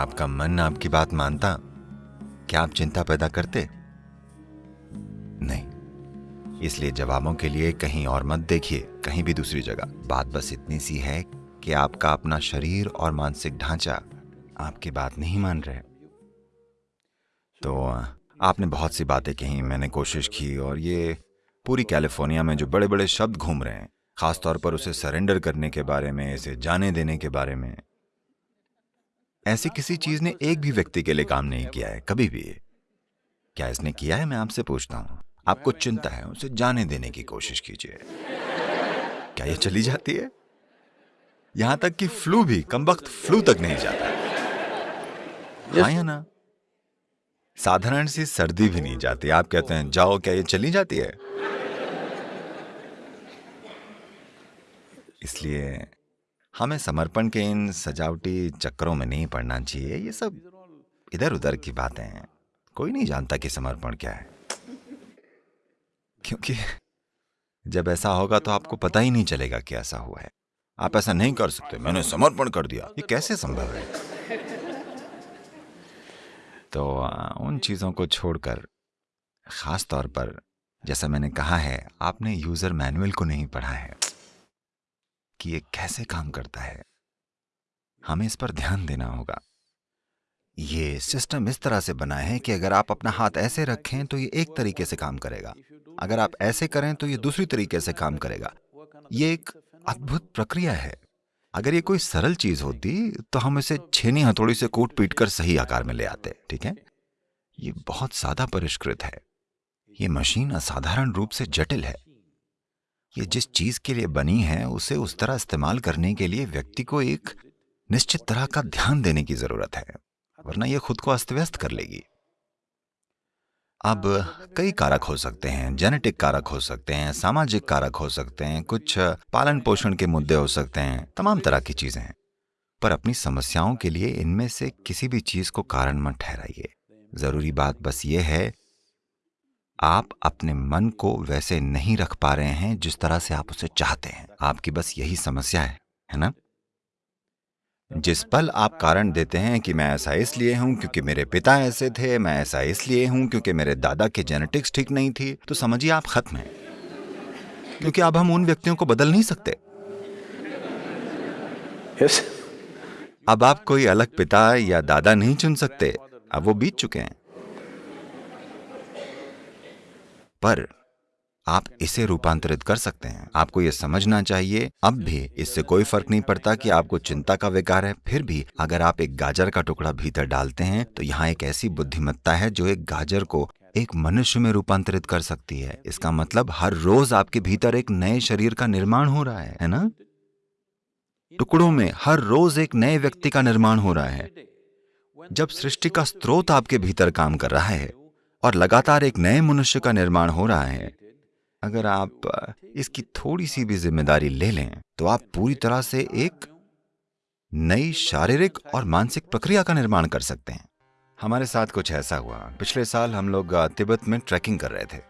आपका मन आपकी बात मानता, क्या आप चिंता पैदा करते? नहीं। इसलिए जवाबों के लिए कहीं और मत देखिए, कहीं भी दूसरी जगह। बात बस इतनी सी है कि आपका अपना शरीर और मानसिक ढांचा आपकी बात नहीं मान रहे। तो आपने बहुत सी बातें कही मैंने कोशिश की और ये पूरी कैलिफ़ोर्निया में जो बड़े बड़े शब्द घूम रहे हैं, खासतौर पर उसे सरेंडर करने के बारे में, इसे जाने देने के बारे में ऐसी किसी चीज़ ने एक भी व्यक्ति के लिए काम नहीं किया है कभी भी। क्या इसने किया है मैं आपसे पूछता हूँ। आपको चिंता है उसे जाने देने की कोशिश कीजिए। क्या यह चली जाती है? यहाँ तक कि फ्लू भी कम वक्त फ्लू तक नहीं जाता। हाँ या ना? साधारण सी सर्दी भी नहीं जाती। आप कहते हैं जाओ क्या ये चली जाती है? इसलिए हमें समर्पण के इन सजावटी चक्रों में नहीं पड़ना चाहिए, ये सब इधर उधर की बातें हैं। कोई नहीं जानता कि समर्पण क्या है। क्योंकि जब ऐसा होगा तो आपको पता ही नहीं चलेगा कि ऐसा हुआ है। आप ऐसा नहीं कर सकते, मैंने समर्पण कर दिया। ये कैसे संभव है? तो उन चीज़ों को छोड़कर, ख़ास तौर पर, जैसा मैंने कहा है, आपने यूज़र मैनुअल को नहीं पढ़ा है। कि ये कैसे काम करता है। हमें इस पर ध्यान देना होगा। ये सिस्टम इस तरह से बना है कि अगर आप अपना हाथ ऐसे रखें तो ये एक तरीके से काम करेगा। अगर आप ऐसे करें तो ये दूसरी तरीके से काम करेगा। ये एक अद्भुत प्रक्रिया है। अगर ये कोई सरल चीज़ होती तो हम इसे छेनी हथौड़ी से कूट पीट कर सही आकार में ले आते, ठीक है? ये बहुत ज़्यादा परिष्कृत है। ये मशीन असाधारण रूप से जटिल है। ये जिस चीज़ के लिए बनी है, उसे उस तरह इस्तेमाल करने के लिए व्यक्ति को एक निश्चित तरह का ध्यान देने की ज़रूरत है, वरना यह खुद को अस्त व्यस्त कर लेगी। अब कई कारक हो सकते हैं, जेनेटिक कारक हो सकते हैं, सामाजिक कारक हो सकते हैं, कुछ पालन पोषण के मुद्दे हो सकते हैं, तमाम तरह की चीज़ें हैं। पर अपनी समस्याओं के लिए इनमें से किसी भी चीज़ को कारण मत ठहराइए। ज़रूरी बात बस ये है आप अपने मन को वैसे नहीं रख पा रहे हैं जिस तरह से आप उसे चाहते हैं। आपकी बस यही समस्या है है ना? जिस पल आप कारण देते हैं कि मैं ऐसा इसलिए हूँ क्योंकि मेरे पिता ऐसे थे मैं ऐसा इसलिए हूँ क्योंकि मेरे दादा की जेनेटिक्स ठीक नहीं थी तो समझिए आप खत्म हैं। क्योंकि अब हम उन व्यक्तियों को बदल नहीं सकते। Yes. अब आप कोई अलग पिता या दादा नहीं चुन सकते। अब वो बीत चुके हैं। पर आप इसे रूपांतरित कर सकते हैं। आपको यह समझना चाहिए, अब भी इससे कोई फ़र्क नहीं पड़ता कि आपको चिंता का विकार है, फिर भी अगर आप एक गाजर का टुकड़ा भीतर डालते हैं तो यहाँ एक ऐसी बुद्धिमत्ता है जो एक गाजर को एक मनुष्य में रूपांतरित कर सकती है। इसका मतलब हर रोज आपके भीतर एक नए शरीर का निर्माण हो रहा है है ना? टुकड़ों में हर रोज एक नए व्यक्ति का निर्माण हो रहा है। जब सृष्टि का स्रोत आपके भीतर काम कर रहा है और लगातार एक नए मनुष्य का निर्माण हो रहा है। अगर आप इसकी थोड़ी सी भी ज़िम्मेदारी ले लें तो आप पूरी तरह से एक नई शारीरिक और मानसिक प्रक्रिया का निर्माण कर सकते हैं। हमारे साथ कुछ ऐसा हुआ। पिछले साल हम लोग तिब्बत में ट्रैकिंग कर रहे थे।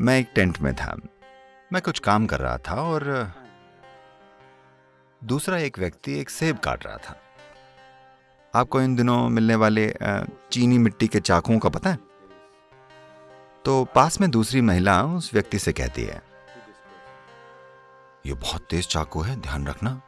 मैं एक टेंट में था। मैं कुछ काम कर रहा था और दूसरा एक व्यक्ति एक सेब काट रहा था। आपको इन दिनों मिलने वाले चीनी मिट्टी के चाकुओं का पता है? तो पास में दूसरी महिला उस व्यक्ति से कहती है, ये बहुत तेज चाकू है, ध्यान रखना।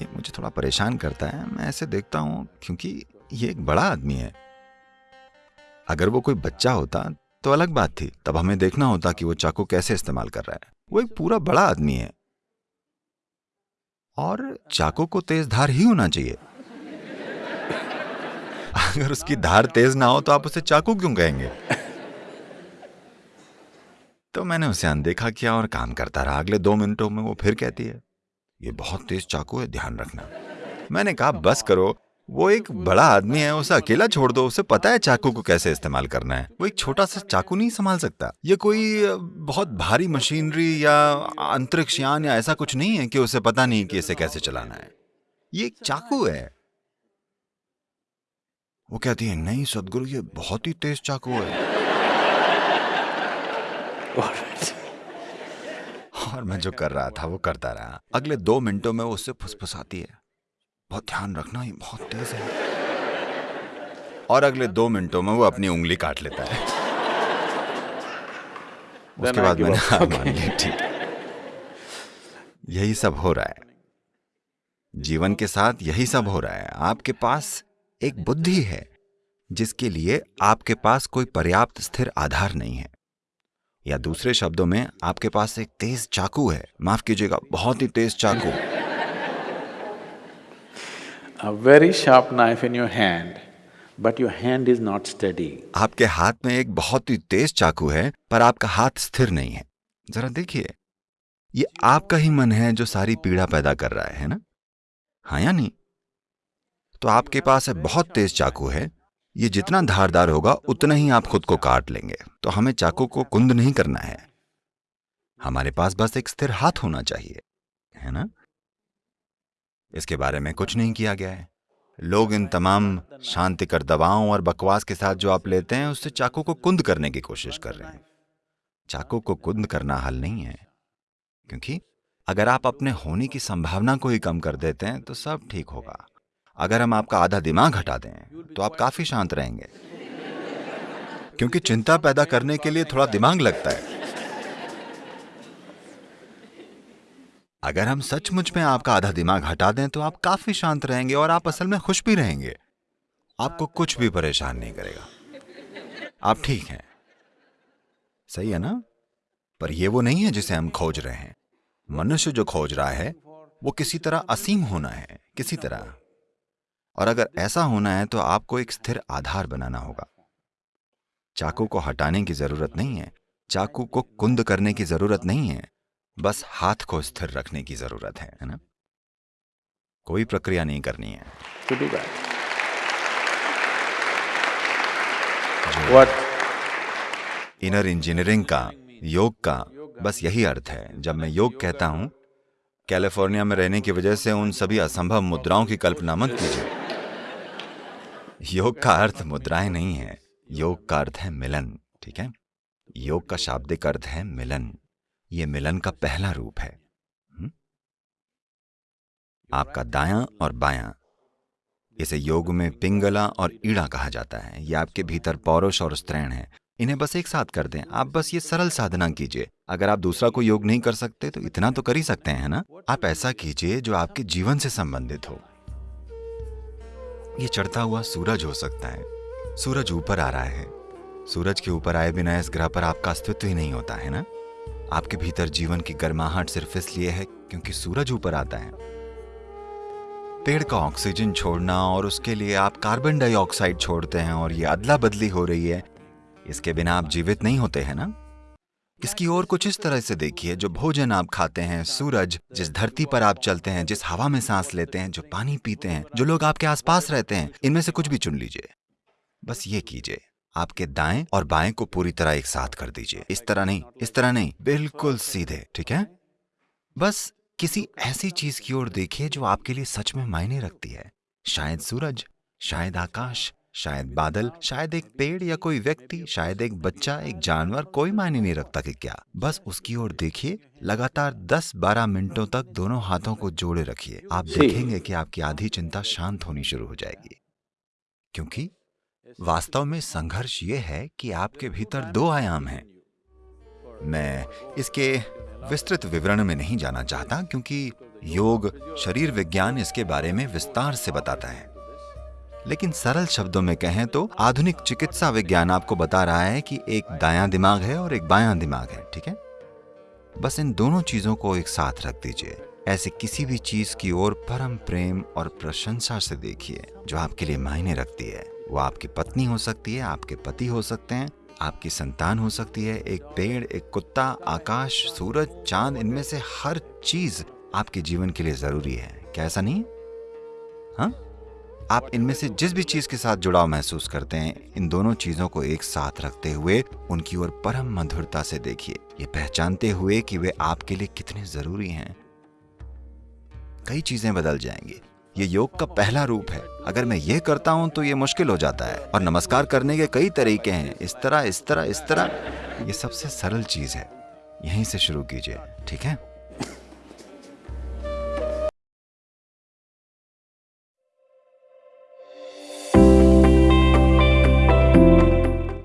ये मुझे थोड़ा परेशान करता है, मैं ऐसे देखता हूँ, क्योंकि ये एक बड़ा आदमी है। अगर वो कोई बच्चा होता तो अलग बात थी, तब हमें देखना होता कि वो चाकू कैसे इस्तेमाल कर रहा है। वो एक पूरा बड़ा आदमी है। और चाकू को तेज धार ही होना चाहिए। अगर उसकी धार तेज ना हो तो आप उसे चाकू क्यों कहेंगे? तो मैंने उसे अनदेखा किया और काम करता रहा। अगले दो मिनटों में वो फिर कहती है, ये बहुत तेज चाकू है, ध्यान रखना। मैंने कहा, बस करो वो एक बड़ा आदमी है, उसे अकेला छोड़ दो, उसे पता है चाकू को कैसे इस्तेमाल करना है। वो एक छोटा सा चाकू नहीं संभाल सकता। ये कोई बहुत भारी मशीनरी या अंतरिक्ष यान या ऐसा कुछ नहीं है कि उसे पता नहीं कि इसे कैसे चलाना है। ये एक चाकू है। वो कहती है, नहीं सदगुरु, ये बहुत ही तेज चाकू है। और मैं जो कर रहा था, वो करता रहा। अगले दो मिनटों में वो उससे फुसफुसाती है। बहुत ध्यान रखना ये बहुत तेज है। और अगले दो मिनटों में वो अपनी उंगली काट लेता है। उसके बाद मैंने हार मान ली ठीक। यही सब हो रहा है। जीवन के साथ यही सब हो रहा है। आपके पास एक बुद्धि है जिसके लिए आपके पास कोई पर्याप्त स्थिर आधार नहीं है। या दूसरे शब्दों में आपके पास एक तेज चाकू है। माफ़ कीजिएगा बहुत ही तेज चाकू। A very sharp knife in your hand, but your hand is not steady. आपके हाथ में एक बहुत ही तेज चाकू है पर आपका हाथ स्थिर नहीं है। जरा देखिए ये आपका ही मन है जो सारी पीड़ा पैदा कर रहा है ना? हाँ या नहीं? तो आपके पास है बहुत तेज चाकू है ये जितना धारदार होगा उतना ही आप खुद को काट लेंगे तो हमें चाकू को कुंद नहीं करना है। हमारे पास बस एक स्थिर हाथ होना चाहिए है ना? इसके बारे में कुछ नहीं किया गया है। लोग इन तमाम शांतिकर दवाओं और बकवास के साथ जो आप लेते हैं, उससे चाकू को कुंद करने की कोशिश कर रहे हैं। चाकू को कुंद करना हल नहीं है, क्योंकि अगर आप अपने होने की संभावना को ही कम कर देते हैं तो सब ठीक होगा। अगर हम आपका आधा दिमाग हटा दें तो आप काफ़ी शांत रहेंगे। क्योंकि चिंता पैदा करने के लिए थोड़ा दिमाग लगता है। अगर हम सचमुच में आपका आधा दिमाग हटा दें तो आप काफ़ी शांत रहेंगे और आप असल में खुश भी रहेंगे। आपको कुछ भी परेशान नहीं करेगा। आप ठीक हैं। सही है ना? पर यह वो नहीं है जिसे हम खोज रहे हैं। मनुष्य जो खोज रहा है, वो किसी तरह असीम होना है, किसी तरह। और अगर ऐसा होना है तो आपको एक स्थिर आधार बनाना होगा। चाकू को हटाने की ज़रूरत नहीं है। चाकू को कुंद करने की ज़रूरत नहीं है। बस हाथ को स्थिर रखने की ज़रूरत है है ना? कोई प्रक्रिया नहीं करनी है। इनर इंजीनियरिंग का योग का बस यही अर्थ है। जब मैं योग कहता हूँ कैलिफ़ोर्निया में रहने की वजह से उन सभी असंभव मुद्राओं की कल्पना मत कीजिए। योग का अर्थ मुद्राएँ नहीं है। योग का अर्थ है मिलन ठीक है? योग का शाब्दिक अर्थ है मिलन। ये मिलन का पहला रूप है। हुँ? हम्म? आपका दायां और बायां इसे योग में पिंगला और ईड़ा कहा जाता है। ये आपके भीतर पौरुष और स्त्रैण है। इन्हें बस एक साथ कर दें। आप बस ये सरल साधना कीजिए। अगर आप दूसरा को योग नहीं कर सकते तो इतना तो कर ही सकते हैं ना? आप ऐसा कीजिए जो आपके जीवन से संबंधित हो। ये चढ़ता हुआ सूरज हो सकता है। सूरज ऊपर आ रहा है। सूरज के ऊपर आए बिना इस ग्रह पर आपका अस्तित्व ही नहीं होता है ना? आपके भीतर जीवन की गर्माहट सिर्फ़ इसलिए है क्योंकि सूरज ऊपर आता है। पेड़ का ऑक्सीजन छोड़ना और उसके लिए आप कार्बन डाइऑक्साइड छोड़ते हैं और ये अदला बदली हो रही है। इसके बिना आप जीवित नहीं होते, हैं ना? इसकी ओर कुछ इस तरह से देखिए, जो भोजन आप खाते हैं, सूरज, जिस धरती पर आप चलते हैं, जिस हवा में सांस लेते हैं, जो पानी पीते हैं, जो लोग आपके आसपास रहते हैं, इनमें से कुछ भी चुन लीजिए। बस ये कीजिए। आपके दाएँ और बाएँ को पूरी तरह एक साथ कर दीजिए। इस तरह नहीं इस तरह नहीं बिल्कुल सीधे ठीक है? बस किसी ऐसी चीज़ की ओर देखिए जो आपके लिए सच में मायने रखती है। शायद सूरज शायद आकाश शायद बादल शायद एक पेड़ या कोई व्यक्ति शायद एक बच्चा एक जानवर कोई मायने नहीं रखता कि क्या। बस उसकी ओर देखिए लगातार 10-12 मिनटों तक दोनों हाथों को जोड़े रखिए। आप देखेंगे कि आपकी आधी चिंता शांत होनी शुरू हो जाएगी। क्योंकि वास्तव में संघर्ष ये है कि आपके भीतर दो आयाम हैं। मैं इसके विस्तृत विवरण में नहीं जाना चाहता क्योंकि योग, शरीर विज्ञान इसके बारे में विस्तार से बताता है। लेकिन सरल शब्दों में कहें तो आधुनिक चिकित्सा विज्ञान आपको बता रहा है कि एक दायां दिमाग है और एक बायां दिमाग है, ठीक है? बस इन दोनों चीज़ों को एक साथ रख दीजिए। ऐसे किसी भी चीज़ की ओर परम प्रेम और प्रशंसा से देखिए, जो आपके लिए मायने रखती है। वो आपकी पत्नी हो सकती है, आपके पति हो सकते हैं, आपकी संतान हो सकती है, एक पेड़, एक कुत्ता, आकाश, सूरज, चाँद, इनमें से हर चीज़ आपके जीवन के लिए ज़रूरी है। क्या ऐसा नहीं? हाँ? आप इनमें से जिस भी चीज़ के साथ जुड़ाव महसूस करते हैं, इन दोनों चीज़ों को एक साथ रखते हुए उनकी ओर परम मधुरता से देखिए। ये पहचानते हुए कि वे आपके लिए कितने ज़रूरी हैं। कई चीज़ें बदल जाएँगी। ये योग का पहला रूप है। अगर मैं ये करता हूँ तो ये मुश्किल हो जाता है। और नमस्कार करने के कई तरीके हैं। इस तरह इस तरह इस तरह। ये सबसे सरल चीज़ है। यहीं से शुरू कीजिए। ठीक है?